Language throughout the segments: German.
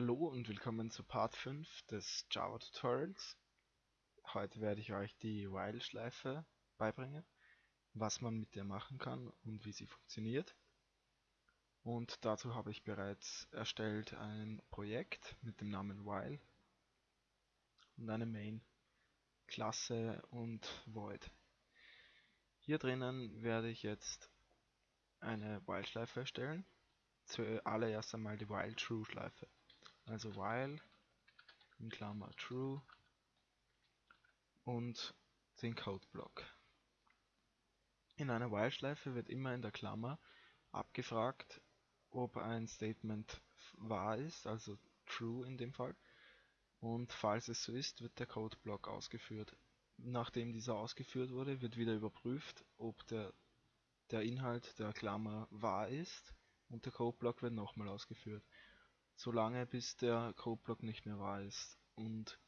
Hallo und willkommen zu Part 5 des Java Tutorials. Heute werde ich euch die While-Schleife beibringen, was man mit der machen kann und wie sie funktioniert. Und dazu habe ich bereits erstellt ein Projekt mit dem Namen While und eine Main, Klasse und Void. Hier drinnen werde ich jetzt eine While-Schleife erstellen. Zuallererst einmal die While-True-Schleife also while in Klammer true und den Codeblock. In einer While-Schleife wird immer in der Klammer abgefragt, ob ein Statement wahr ist, also true in dem Fall. Und falls es so ist, wird der Codeblock ausgeführt. Nachdem dieser ausgeführt wurde, wird wieder überprüft, ob der, der Inhalt der Klammer wahr ist und der Codeblock wird nochmal ausgeführt solange bis der Codeblock nicht mehr wahr ist. Und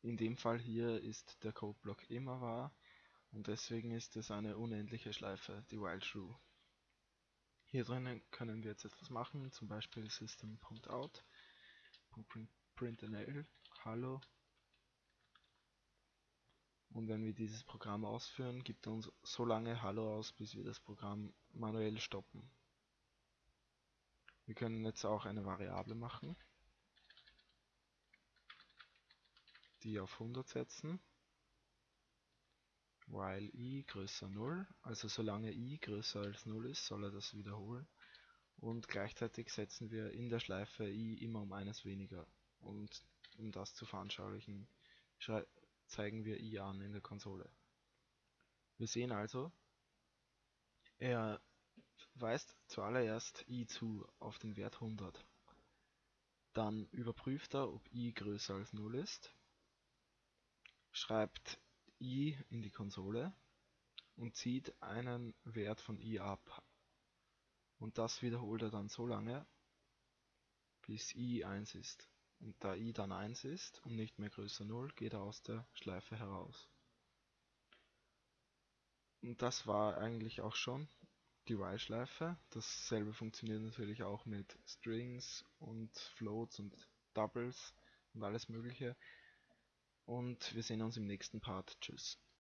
in dem Fall hier ist der Codeblock immer wahr und deswegen ist es eine unendliche Schleife, die while true. Hier drinnen können wir jetzt etwas machen, zum Beispiel system.out.println hallo und wenn wir dieses Programm ausführen, gibt er uns so lange Hallo aus, bis wir das Programm manuell stoppen. Wir können jetzt auch eine Variable machen, die auf 100 setzen, while i größer 0, also solange i größer als 0 ist, soll er das wiederholen. Und gleichzeitig setzen wir in der Schleife i immer um eines weniger. Und um das zu veranschaulichen, zeigen wir i an in der Konsole. Wir sehen also, er weist zuallererst i zu auf den Wert 100. Dann überprüft er, ob i größer als 0 ist, schreibt i in die Konsole und zieht einen Wert von i ab. Und das wiederholt er dann so lange, bis i 1 ist. Und da i dann 1 ist und nicht mehr größer 0, geht er aus der Schleife heraus. Und das war eigentlich auch schon die While-Schleife. Dasselbe funktioniert natürlich auch mit Strings und Floats und Doubles und alles mögliche. Und wir sehen uns im nächsten Part. Tschüss.